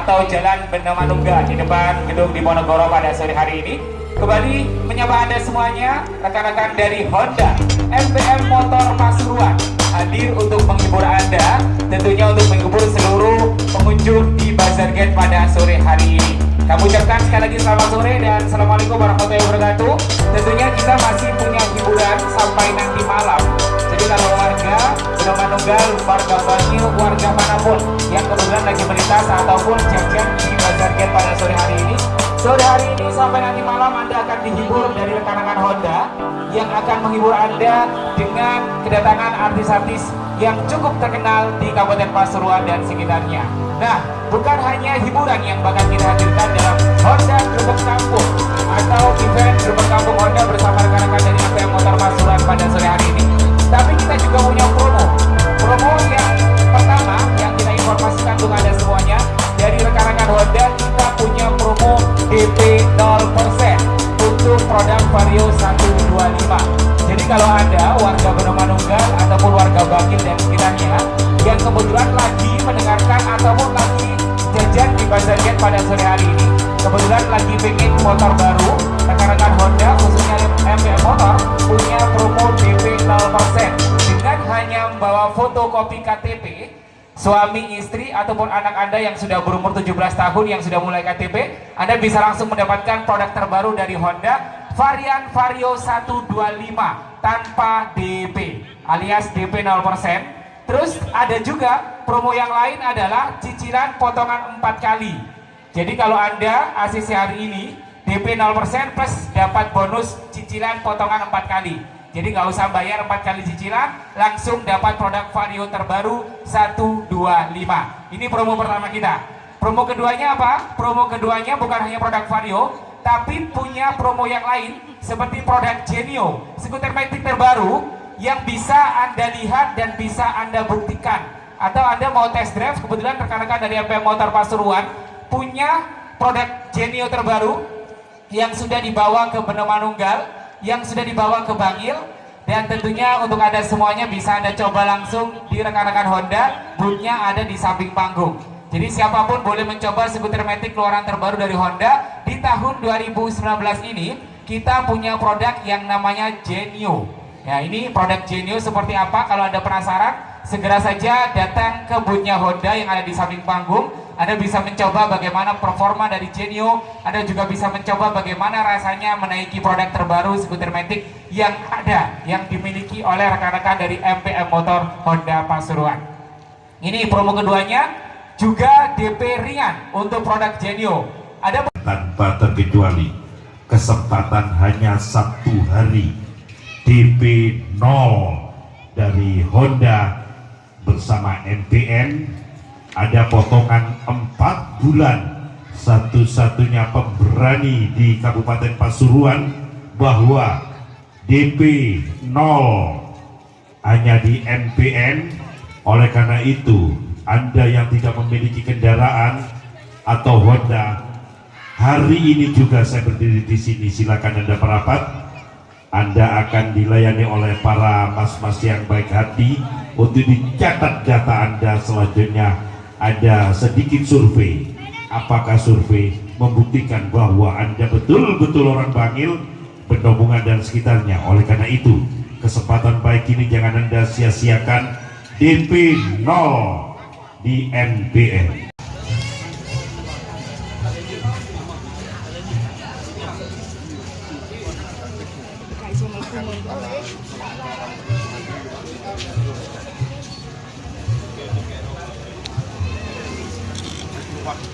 atau Jalan Benda Manungga di depan gedung Diponegoro pada sore hari ini. Kembali menyapa Anda semuanya, rekan-rekan dari Honda MPM Motor Pasuruan hadir untuk menghibur Anda, tentunya untuk menghibur seluruh pengunjung di Bazar Gate pada sore hari ini. Kami ucapkan sekali lagi selamat sore dan Assalamualaikum warahmatullahi wabarakatuh. Tentunya kita masih punya hiburan sampai nanti Manunggal, warga Banyu, warga mana pun yang kebetulan lagi melintas ataupun jajan di Bazar Gate pada sore hari ini, Sore hari ini sampai nanti malam Anda akan dihibur dari rekan-rekan Honda yang akan menghibur Anda dengan kedatangan artis-artis yang cukup terkenal di Kabupaten Pasuruan dan sekitarnya. Nah, bukan hanya hiburan yang bakal kita hadirkan dalam Honda Gerbek Kampung atau event Gerbek Kampung Honda bersama rekan-rekan fotokopi KTP suami istri ataupun anak anda yang sudah berumur 17 tahun yang sudah mulai KTP anda bisa langsung mendapatkan produk terbaru dari Honda varian Vario 125 tanpa DP alias DP 0% terus ada juga promo yang lain adalah cicilan potongan 4 kali. Jadi kalau anda ACC hari ini DP 0% plus dapat bonus cicilan potongan 4 kali jadi nggak usah bayar empat kali cicilan, langsung dapat produk Vario terbaru 125. Ini promo pertama kita. Promo keduanya apa? Promo keduanya bukan hanya produk Vario, tapi punya promo yang lain seperti produk Genio, skuter metik terbaru yang bisa Anda lihat dan bisa Anda buktikan. Atau Anda mau test drive, kebetulan rekan-rekan dari MP Motor Pasuruan punya produk Genio terbaru yang sudah dibawa ke Beno Manunggal yang sudah dibawa ke Bangil. Dan tentunya untuk Anda semuanya bisa Anda coba langsung di rekan-rekan Honda. Bootnya ada di samping panggung. Jadi siapa pun boleh mencoba skuter metik keluaran terbaru dari Honda. Di tahun 2019 ini kita punya produk yang namanya Genio. Ya ini produk Genio seperti apa? Kalau Anda penasaran segera saja datang ke bootnya Honda yang ada di samping panggung anda bisa mencoba bagaimana performa dari Genio, Anda juga bisa mencoba bagaimana rasanya menaiki produk terbaru skuter Matic yang ada, yang dimiliki oleh rekan-rekan dari MPM Motor Honda Pasuruan. Ini promo keduanya, juga DP ringan untuk produk Genio. Ada tanpa terkecuali kesempatan hanya satu hari DP 0 dari Honda bersama MPN ada potongan empat bulan satu-satunya pemberani di Kabupaten Pasuruan bahwa DP 0 hanya di NPN oleh karena itu Anda yang tidak memiliki kendaraan atau Honda hari ini juga saya berdiri di sini. Silakan Anda merapat anda akan dilayani oleh para mas-mas yang baik hati untuk dicatat data Anda selanjutnya ada sedikit survei. Apakah survei membuktikan bahwa Anda betul-betul orang Bangil? Bendobungan dan sekitarnya. Oleh karena itu kesempatan baik ini jangan Anda sia-siakan. DP 0 di MBN Thank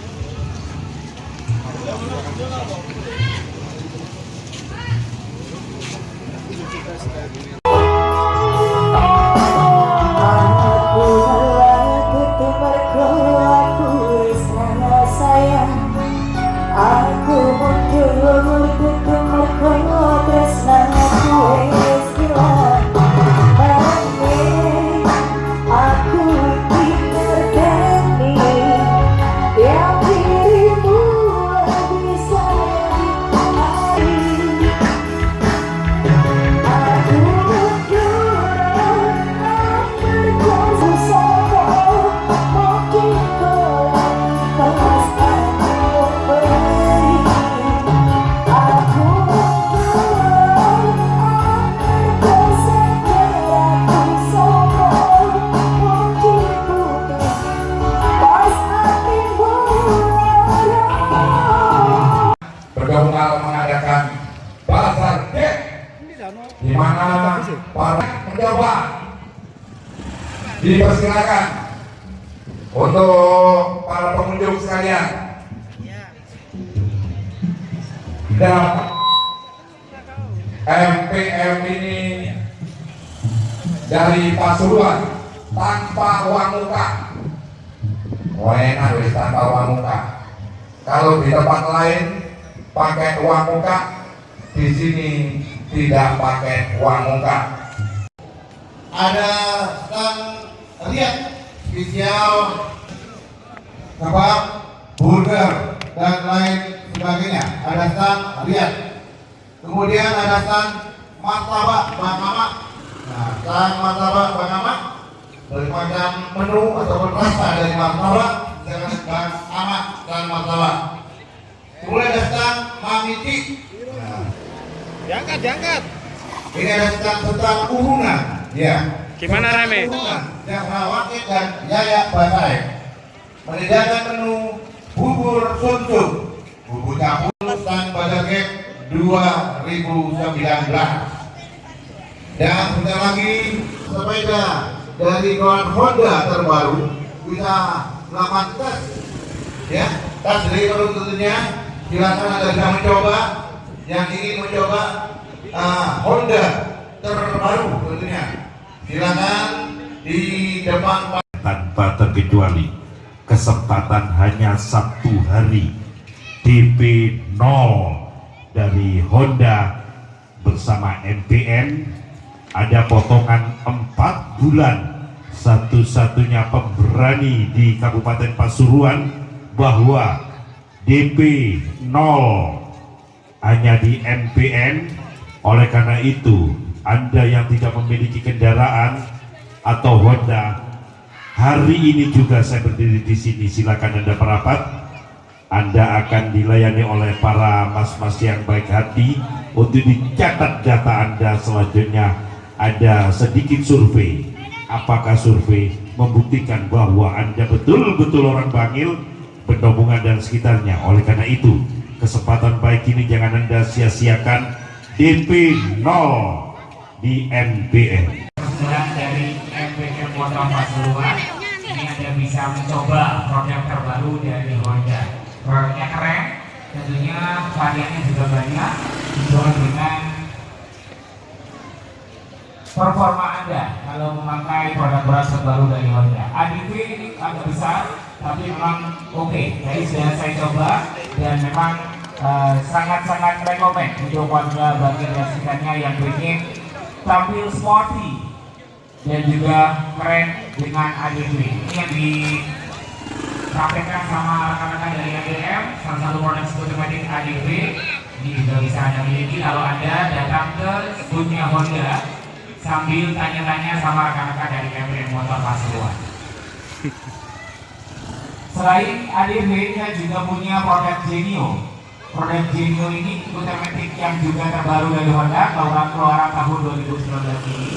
you. MPM ini dari Pasuruan tanpa uang muka oh enak wis tanpa uang muka kalau di tempat lain pakai uang muka di sini tidak pakai uang muka ada stand lihat spesial kebab, burger dan lain sebagainya. Ada stand lihat. Kemudian ada stand martabak Bang Mamak. Nah, stand martabak Bang Mamak bermacam menu ataupun rasa dari martabak dengan Bang Amak dan martabak. Kemudian ada stand Mamiti. Nah, Diangkat, diangkat. ini ada stand tentang urunan. Ya. Gimana, Tentang Rame? Yang Wakil dan Yaya Basai menyediakan menu bubur sumsum, bubur campur Bazar Cake 2019. Dan sebentar lagi sepeda dari kawan Honda terbaru bisa melakukan tes ya tes dari baru tentunya silakan anda bisa mencoba. Yang ingin mencoba uh, Honda terbaru tentunya. Silakan di depan tanpa terkecuali kesempatan hanya satu hari. DP 0 dari Honda bersama MPN ada potongan empat bulan satu-satunya pemberani di Kabupaten Pasuruan bahwa DP 0 hanya di MPN oleh karena itu Anda yang tidak memiliki kendaraan atau Honda hari ini juga saya berdiri di sini. Silakan Anda merapat. Anda akan dilayani oleh para mas-mas yang baik hati untuk dicatat data Anda selanjutnya ada sedikit survei. Apakah survei membuktikan bahwa Anda betul-betul orang Bangil? Bendobungan dan sekitarnya. Oleh karena itu kesempatan baik ini jangan Anda sia-siakan. DP 0 di NPN Kebetulan dari MPM Motor Pasuruan. Ini Anda bisa mencoba produk terbaru dari Honda. Produknya keren, tentunya variannya juga banyak, dijual dengan performa Anda kalau memakai produk-produk terbaru dari Honda. ADV ini agak besar, tapi memang oke. Jadi sudah saya coba dan memang eh, sangat-sangat rekomend untuk warga bagian sekitarnya yang ingin tampil sporty dan juga keren dengan ADV. Ini yang disampaikan sama rekan-rekan dari ADM, salah satu produk otomatis ADV. Ini juga bisa Anda miliki kalau Anda datang ke punya Honda sambil tanya-tanya sama rekan-rekan dari MPM Motor Pasuruan. Selain ADV, kita juga punya produk Genio. Produk Genio ini otomatis yang juga terbaru dari Honda, keluaran keluaran tahun 2019 ini.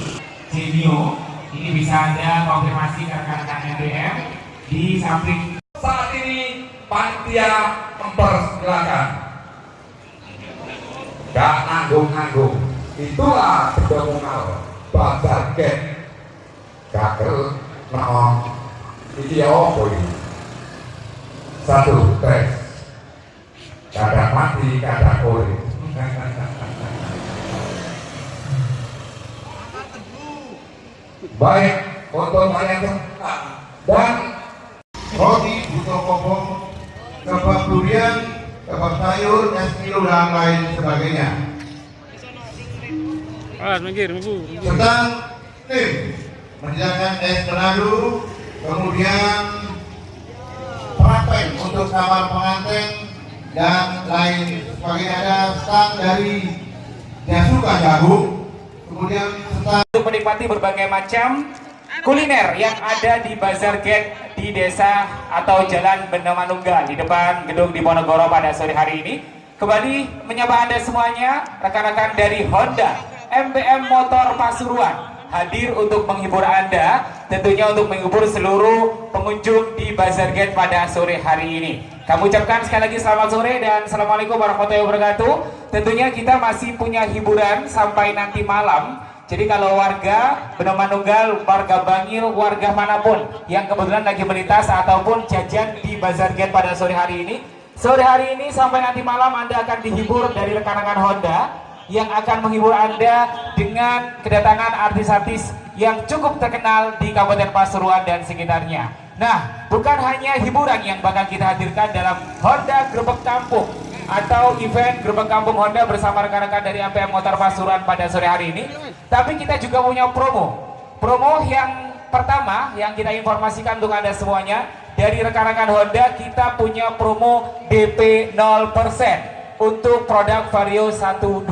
Genio ini bisa Anda konfirmasi ke rekan-rekan MPM di samping saat ini panitia mempersilahkan gak nanggung-nanggung itulah komunal bazar cake gagal no iki apa ini? Satu tes. Kadang mati kadang urip baik untuk kalian semua. Dan roti butuh kopong kebab durian kebab sayur es kilo dan lain sebagainya Awas, minggir, minggu. sedang tim menyediakan es menado kemudian praktek untuk kamar pengantin dan lain sebagainya ada stand dari Jasuka Jagung kemudian stand untuk menikmati berbagai macam kuliner yang ada di Bazar Gate di desa atau Jalan Benda Manunggal di depan gedung Diponegoro pada sore hari ini. Kembali menyapa Anda semuanya, rekan-rekan dari Honda MBM Motor Pasuruan hadir untuk menghibur Anda, tentunya untuk menghibur seluruh pengunjung di Bazar Gate pada sore hari ini. Kami ucapkan sekali lagi selamat sore dan Assalamualaikum warahmatullahi wabarakatuh. Tentunya kita masih punya hiburan sampai nanti malam. Jadi kalau warga Benoman Nunggal, warga Bangil, warga mana pun yang kebetulan lagi melintas ataupun jajan di Bazar Gate pada sore hari ini, sore hari ini sampai nanti malam Anda akan dihibur dari rekan-rekan Honda yang akan menghibur Anda dengan kedatangan artis-artis yang cukup terkenal di Kabupaten Pasuruan dan sekitarnya. Nah, bukan hanya hiburan yang bakal kita hadirkan dalam Honda Grebek Kampung atau event Gerbang Kampung Honda bersama rekan-rekan dari APM Motor Pasuruan pada sore hari ini. Tapi kita juga punya promo. Promo yang pertama yang kita informasikan untuk Anda semuanya dari rekan-rekan Honda kita punya promo DP 0% untuk produk Vario 125.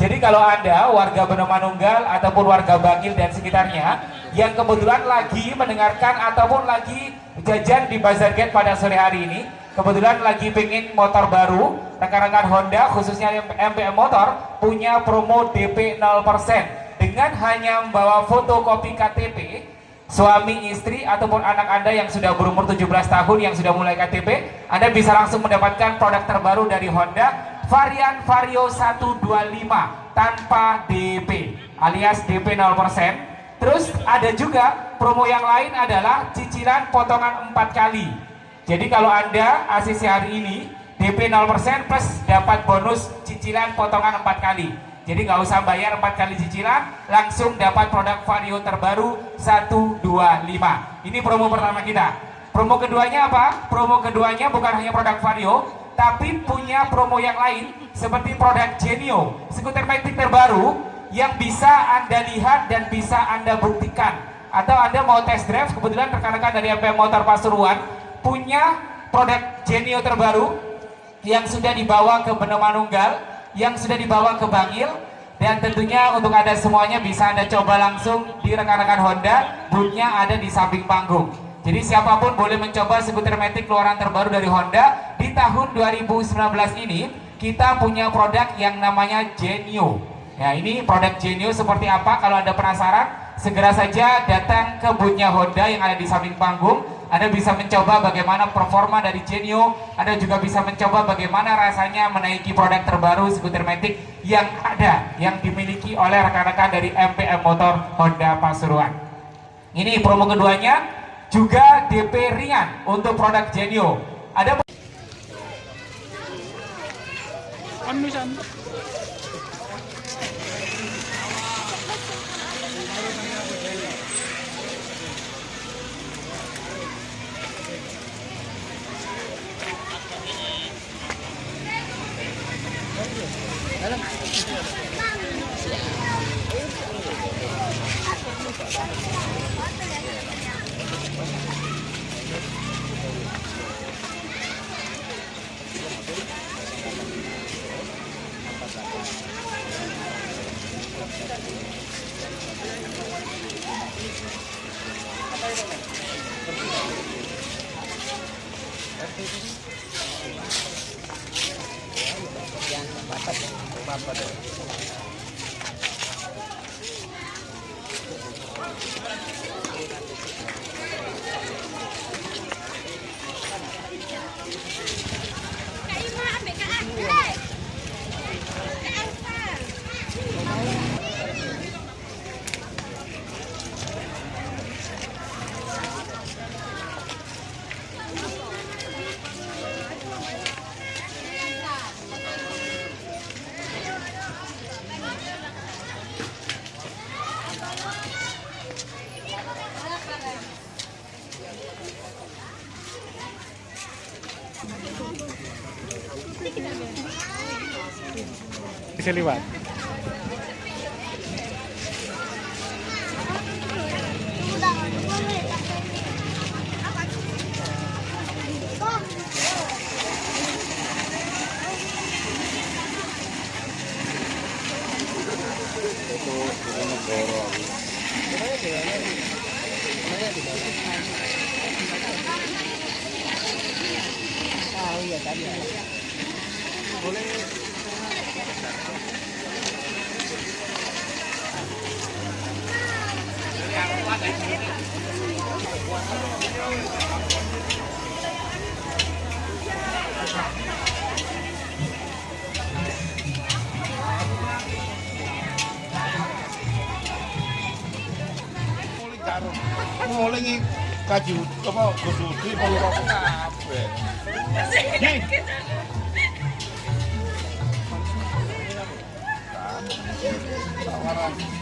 Jadi kalau Anda warga Benomanunggal ataupun warga Bangil dan sekitarnya yang kebetulan lagi mendengarkan ataupun lagi jajan di Bazar Gate pada sore hari ini, kebetulan lagi pengen motor baru, rekan-rekan Honda khususnya MPM Motor punya promo DP 0% dengan hanya membawa fotokopi KTP suami, istri, ataupun anak Anda yang sudah berumur 17 tahun yang sudah mulai KTP, Anda bisa langsung mendapatkan produk terbaru dari Honda varian Vario 125 tanpa DP alias DP 0%. Terus ada juga promo yang lain adalah cicilan potongan 4 kali. Jadi kalau Anda ACC hari ini DP 0% plus dapat bonus cicilan potongan 4 kali. Jadi nggak usah bayar 4 kali cicilan, langsung dapat produk Vario terbaru 125. Ini promo pertama kita. Promo keduanya apa? Promo keduanya bukan hanya produk Vario, tapi punya promo yang lain seperti produk Genio, skuter metik terbaru yang bisa Anda lihat dan bisa Anda buktikan. Atau Anda mau test drive, kebetulan rekan-rekan dari MP Motor Pasuruan punya produk Genio terbaru yang sudah dibawa ke Benomanunggal, yang sudah dibawa ke Bangil, dan tentunya untuk Anda semuanya bisa Anda coba langsung di rekan-rekan Honda, boothnya ada di samping panggung. Jadi siapa pun boleh mencoba skuter metik keluaran terbaru dari Honda di tahun 2019 ini kita punya produk yang namanya Genio. Ya ini produk Genio seperti apa? Kalau anda penasaran, segera saja datang ke boothnya Honda yang ada di samping panggung. Anda bisa mencoba bagaimana performa dari Genio. Anda juga bisa mencoba bagaimana rasanya menaiki produk terbaru skuter metik yang ada yang dimiliki oleh rekan-rekan dari MPM Motor Honda Pasuruan. Ini promo keduanya juga DP ringan untuk produk Genio. Ada bisa lewat Boleh. Nguling kaji apa Gus Budi perlu apa kabeh. Tawaran.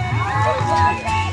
好好